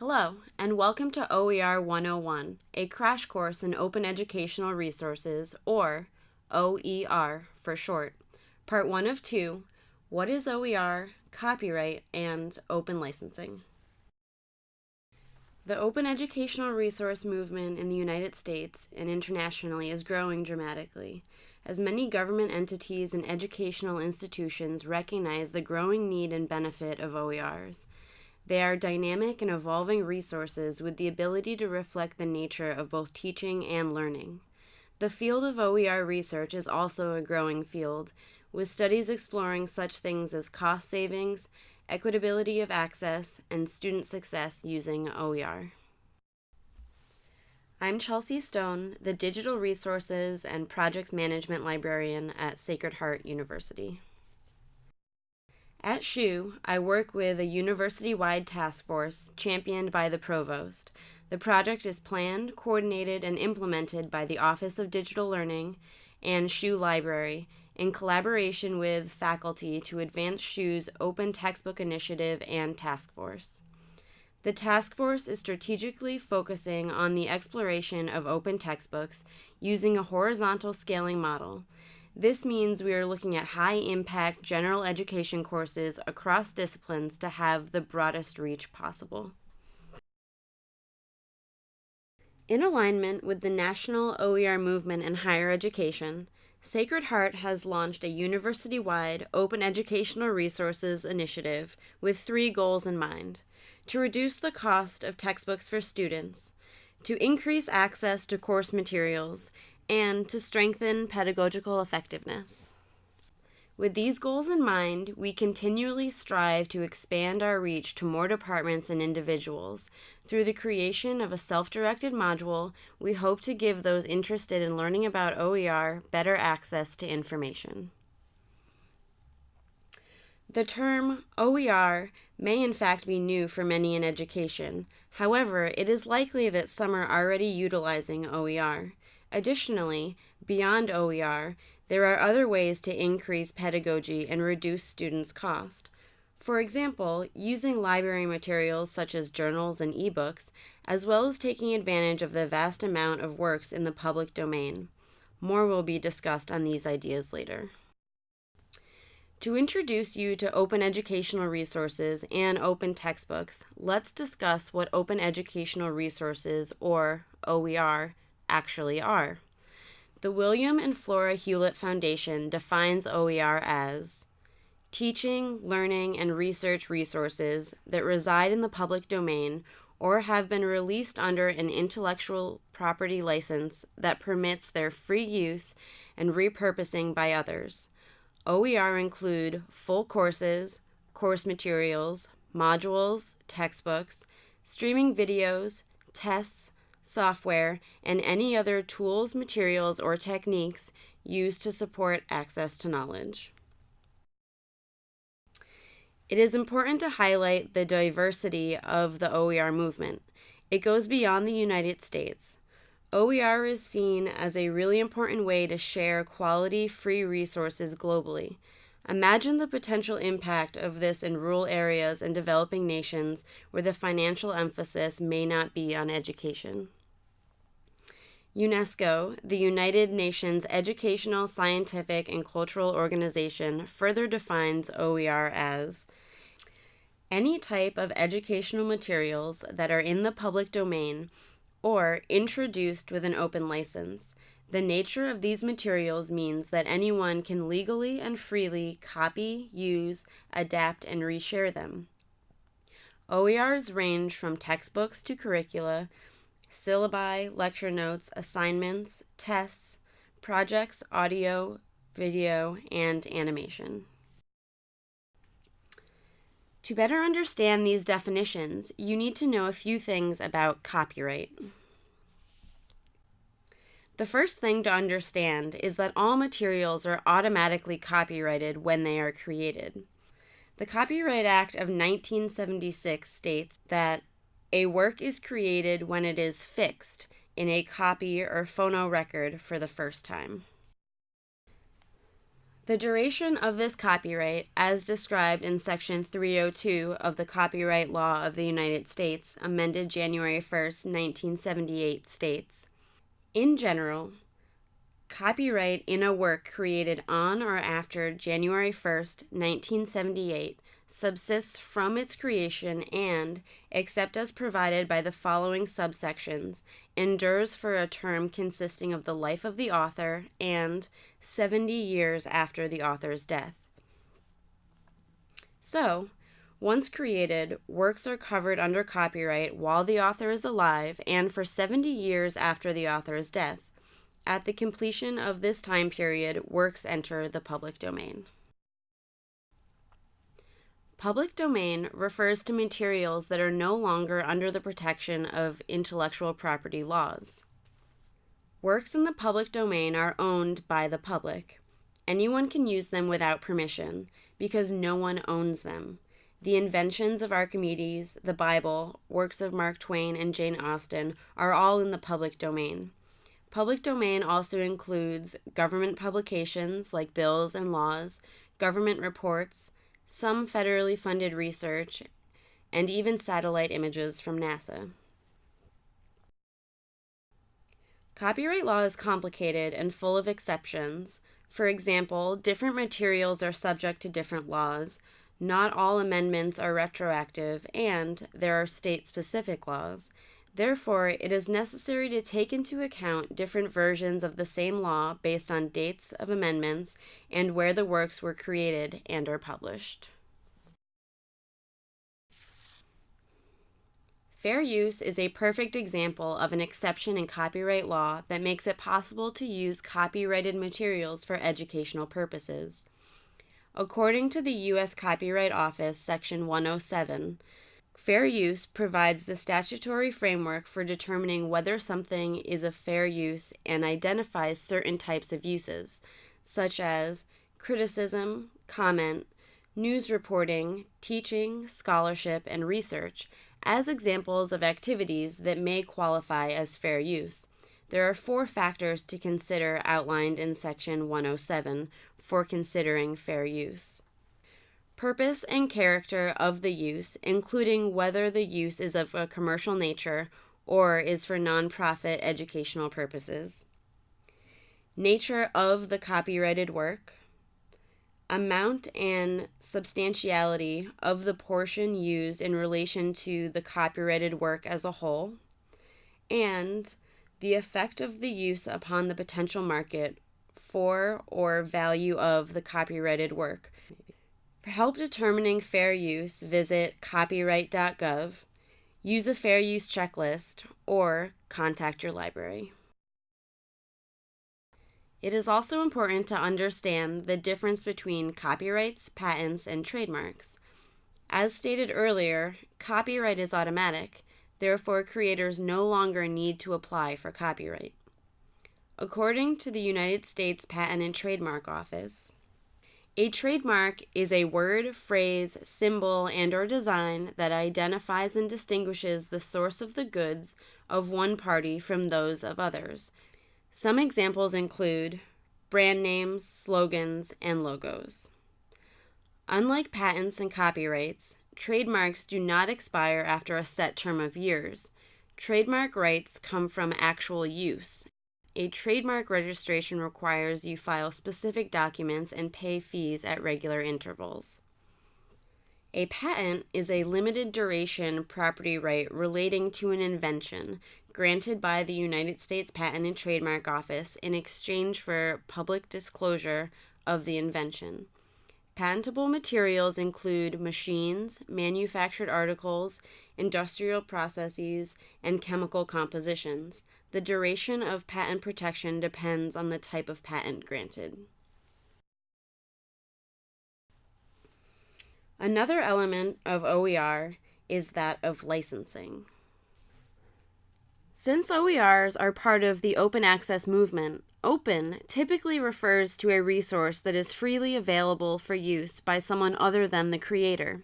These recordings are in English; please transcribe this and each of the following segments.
Hello, and welcome to OER 101, a crash course in open educational resources, or OER for short. Part 1 of 2 What is OER, Copyright, and Open Licensing? The open educational resource movement in the United States and internationally is growing dramatically, as many government entities and educational institutions recognize the growing need and benefit of OERs. They are dynamic and evolving resources with the ability to reflect the nature of both teaching and learning. The field of OER research is also a growing field, with studies exploring such things as cost savings, equitability of access, and student success using OER. I'm Chelsea Stone, the Digital Resources and Projects Management Librarian at Sacred Heart University. At SHU, I work with a university wide task force championed by the provost. The project is planned, coordinated, and implemented by the Office of Digital Learning and SHU Library in collaboration with faculty to advance SHU's Open Textbook Initiative and Task Force. The task force is strategically focusing on the exploration of open textbooks using a horizontal scaling model this means we are looking at high impact general education courses across disciplines to have the broadest reach possible. In alignment with the national OER movement in higher education, Sacred Heart has launched a university wide open educational resources initiative with three goals in mind to reduce the cost of textbooks for students, to increase access to course materials, and to strengthen pedagogical effectiveness. With these goals in mind, we continually strive to expand our reach to more departments and individuals. Through the creation of a self directed module, we hope to give those interested in learning about OER better access to information. The term OER may in fact be new for many in education. However, it is likely that some are already utilizing OER. Additionally, beyond OER, there are other ways to increase pedagogy and reduce students' cost. For example, using library materials such as journals and ebooks, as well as taking advantage of the vast amount of works in the public domain. More will be discussed on these ideas later. To introduce you to open educational resources and open textbooks, let's discuss what open educational resources, or OER, actually are. The William and Flora Hewlett Foundation defines OER as teaching, learning, and research resources that reside in the public domain or have been released under an intellectual property license that permits their free use and repurposing by others. OER include full courses, course materials, modules, textbooks, streaming videos, tests, software, and any other tools, materials, or techniques used to support access to knowledge. It is important to highlight the diversity of the OER movement. It goes beyond the United States. OER is seen as a really important way to share quality free resources globally. Imagine the potential impact of this in rural areas and developing nations where the financial emphasis may not be on education. UNESCO, the United Nations Educational, Scientific, and Cultural Organization, further defines OER as any type of educational materials that are in the public domain or introduced with an open license. The nature of these materials means that anyone can legally and freely copy, use, adapt, and reshare them. OERs range from textbooks to curricula, syllabi, lecture notes, assignments, tests, projects, audio, video, and animation. To better understand these definitions, you need to know a few things about copyright. The first thing to understand is that all materials are automatically copyrighted when they are created. The Copyright Act of 1976 states that a work is created when it is fixed in a copy or phonorecord for the first time. The duration of this copyright, as described in Section 302 of the Copyright Law of the United States, amended January 1, 1978, states In general, copyright in a work created on or after January 1, 1978, subsists from its creation and, except as provided by the following subsections, endures for a term consisting of the life of the author and 70 years after the author's death. So, once created, works are covered under copyright while the author is alive and for 70 years after the author's death. At the completion of this time period, works enter the public domain. Public domain refers to materials that are no longer under the protection of intellectual property laws. Works in the public domain are owned by the public. Anyone can use them without permission because no one owns them. The inventions of Archimedes, the Bible, works of Mark Twain and Jane Austen are all in the public domain. Public domain also includes government publications like bills and laws, government reports, some federally funded research, and even satellite images from NASA. Copyright law is complicated and full of exceptions. For example, different materials are subject to different laws, not all amendments are retroactive, and there are state specific laws. Therefore, it is necessary to take into account different versions of the same law based on dates of amendments and where the works were created and are published. Fair use is a perfect example of an exception in copyright law that makes it possible to use copyrighted materials for educational purposes. According to the U.S. Copyright Office, Section 107, Fair use provides the statutory framework for determining whether something is a fair use and identifies certain types of uses, such as criticism, comment, news reporting, teaching, scholarship, and research, as examples of activities that may qualify as fair use. There are four factors to consider outlined in Section 107 for considering fair use purpose and character of the use, including whether the use is of a commercial nature or is for nonprofit educational purposes, nature of the copyrighted work, amount and substantiality of the portion used in relation to the copyrighted work as a whole, and the effect of the use upon the potential market for or value of the copyrighted work for help determining fair use, visit copyright.gov, use a fair use checklist, or contact your library. It is also important to understand the difference between copyrights, patents, and trademarks. As stated earlier, copyright is automatic, therefore, creators no longer need to apply for copyright. According to the United States Patent and Trademark Office, a trademark is a word, phrase, symbol, and or design that identifies and distinguishes the source of the goods of one party from those of others. Some examples include brand names, slogans, and logos. Unlike patents and copyrights, trademarks do not expire after a set term of years. Trademark rights come from actual use a trademark registration requires you file specific documents and pay fees at regular intervals. A patent is a limited duration property right relating to an invention granted by the United States Patent and Trademark Office in exchange for public disclosure of the invention. Patentable materials include machines, manufactured articles, industrial processes, and chemical compositions. The duration of patent protection depends on the type of patent granted. Another element of OER is that of licensing. Since OERs are part of the open access movement, open typically refers to a resource that is freely available for use by someone other than the creator.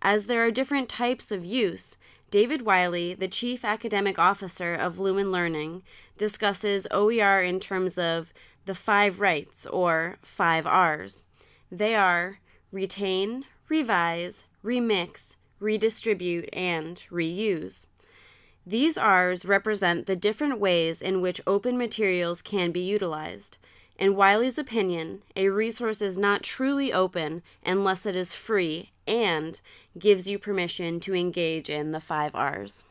As there are different types of use, David Wiley, the Chief Academic Officer of Lumen Learning, discusses OER in terms of the five rights, or five R's. They are retain, revise, remix, redistribute, and reuse. These R's represent the different ways in which open materials can be utilized. In Wiley's opinion, a resource is not truly open unless it is free and gives you permission to engage in the five R's.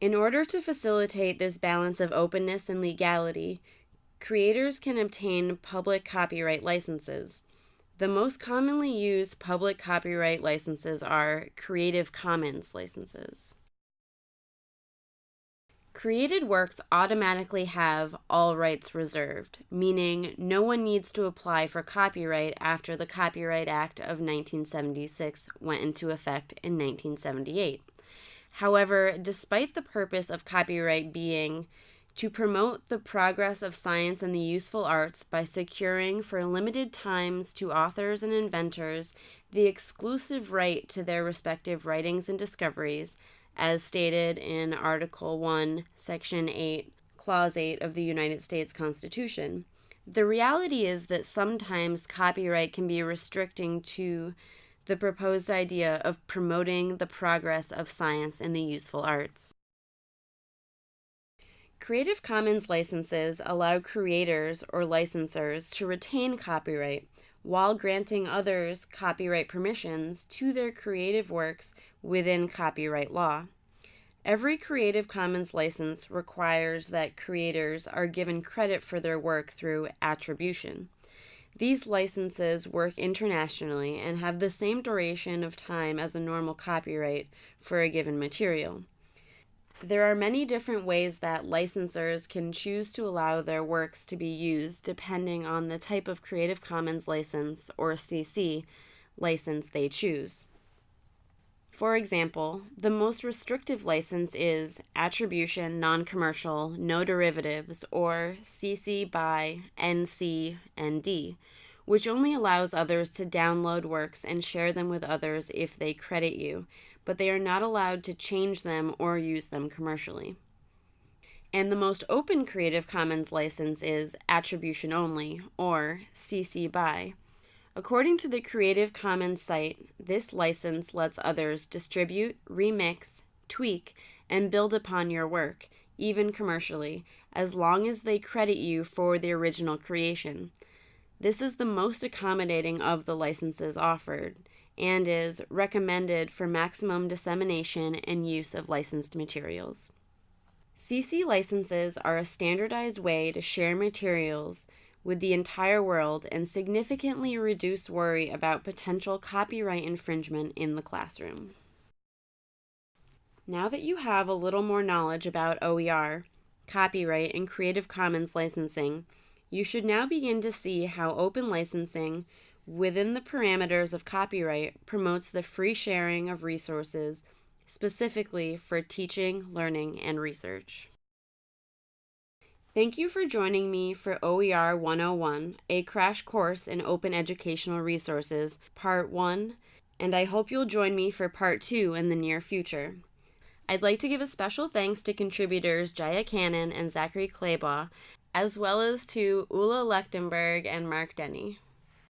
In order to facilitate this balance of openness and legality, creators can obtain public copyright licenses. The most commonly used public copyright licenses are Creative Commons licenses. Created works automatically have all rights reserved, meaning no one needs to apply for copyright after the Copyright Act of 1976 went into effect in 1978. However, despite the purpose of copyright being to promote the progress of science and the useful arts by securing for limited times to authors and inventors the exclusive right to their respective writings and discoveries, as stated in Article 1, Section 8, Clause 8 of the United States Constitution. The reality is that sometimes copyright can be restricting to the proposed idea of promoting the progress of science and the useful arts. Creative Commons licenses allow creators or licensors to retain copyright while granting others copyright permissions to their creative works within copyright law. Every Creative Commons license requires that creators are given credit for their work through attribution. These licenses work internationally and have the same duration of time as a normal copyright for a given material. There are many different ways that licensors can choose to allow their works to be used depending on the type of Creative Commons license or CC license they choose. For example, the most restrictive license is Attribution Non Commercial No Derivatives or CC by NC ND, which only allows others to download works and share them with others if they credit you, but they are not allowed to change them or use them commercially. And the most open Creative Commons license is Attribution Only, or CC BY. According to the Creative Commons site, this license lets others distribute, remix, tweak, and build upon your work, even commercially, as long as they credit you for the original creation. This is the most accommodating of the licenses offered and is recommended for maximum dissemination and use of licensed materials. CC licenses are a standardized way to share materials with the entire world and significantly reduce worry about potential copyright infringement in the classroom. Now that you have a little more knowledge about OER, copyright, and Creative Commons licensing, you should now begin to see how open licensing within the parameters of copyright promotes the free sharing of resources specifically for teaching, learning, and research. Thank you for joining me for OER 101, a crash course in open educational resources, Part 1, and I hope you'll join me for Part 2 in the near future. I'd like to give a special thanks to contributors Jaya Cannon and Zachary Claybaugh, as well as to Ula Lechtenberg and Mark Denny.